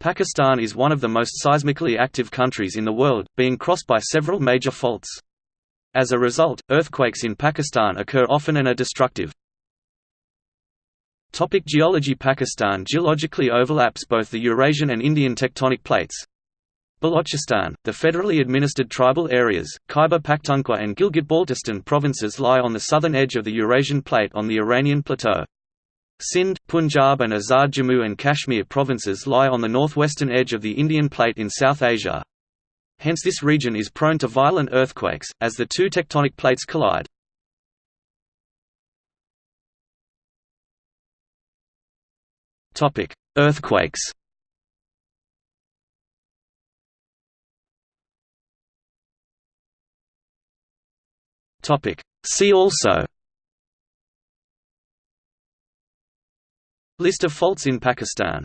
Pakistan is one of the most seismically active countries in the world, being crossed by several major faults. As a result, earthquakes in Pakistan occur often and are destructive. Topic geology Pakistan geologically overlaps both the Eurasian and Indian tectonic plates. Balochistan, the federally administered tribal areas, Khyber Pakhtunkhwa and Gilgit-Baltistan provinces lie on the southern edge of the Eurasian plate on the Iranian plateau. Sindh, Punjab and Azad Jammu and Kashmir provinces lie on the northwestern edge of the Indian plate in South Asia. Hence this region is prone to violent earthquakes, as the two tectonic plates collide. Earthquakes. See also. List of faults in Pakistan